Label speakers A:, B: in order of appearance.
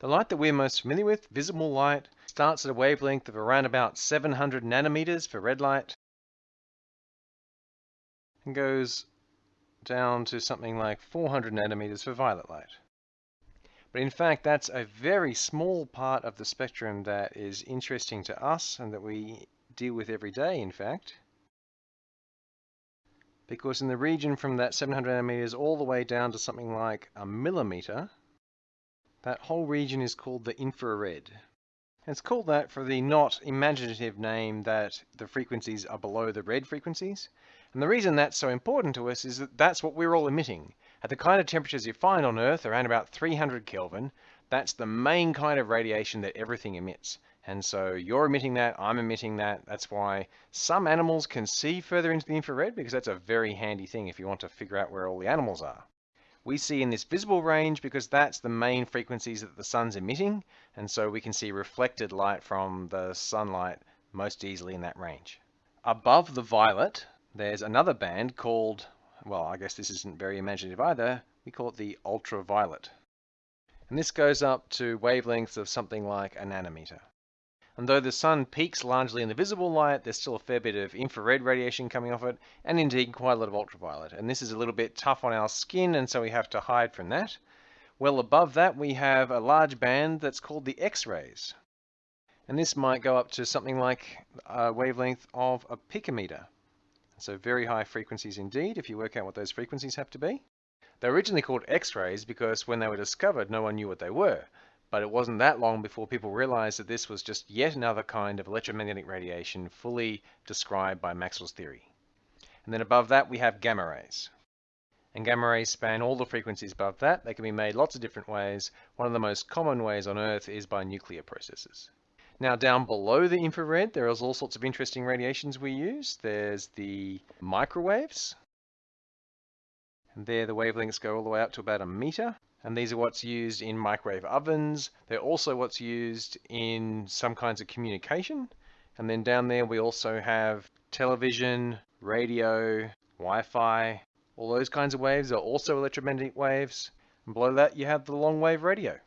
A: The light that we're most familiar with, visible light, starts at a wavelength of around about 700 nanometers for red light and goes down to something like 400 nanometers for violet light. But in fact, that's a very small part of the spectrum that is interesting to us and that we deal with every day, in fact. Because in the region from that 700 nanometers all the way down to something like a millimeter, that whole region is called the infrared. It's called that for the not imaginative name that the frequencies are below the red frequencies. And the reason that's so important to us is that that's what we're all emitting. At the kind of temperatures you find on Earth, around about 300 Kelvin, that's the main kind of radiation that everything emits. And so you're emitting that, I'm emitting that. That's why some animals can see further into the infrared because that's a very handy thing if you want to figure out where all the animals are. We see in this visible range because that's the main frequencies that the sun's emitting. And so we can see reflected light from the sunlight most easily in that range. Above the violet, there's another band called well, I guess this isn't very imaginative either, we call it the ultraviolet. And this goes up to wavelengths of something like a nanometer. And though the sun peaks largely in the visible light, there's still a fair bit of infrared radiation coming off it, and indeed quite a lot of ultraviolet. And this is a little bit tough on our skin, and so we have to hide from that. Well above that, we have a large band that's called the X-rays. And this might go up to something like a wavelength of a picometer. So very high frequencies indeed, if you work out what those frequencies have to be. They're originally called X-rays because when they were discovered, no one knew what they were. But it wasn't that long before people realized that this was just yet another kind of electromagnetic radiation fully described by Maxwell's theory. And then above that, we have gamma rays. And gamma rays span all the frequencies above that. They can be made lots of different ways. One of the most common ways on Earth is by nuclear processes. Now down below the infrared, there is all sorts of interesting radiations we use. There's the microwaves. And there the wavelengths go all the way up to about a meter. And these are what's used in microwave ovens. They're also what's used in some kinds of communication. And then down there we also have television, radio, Wi-Fi. All those kinds of waves are also electromagnetic waves. And below that you have the long wave radio.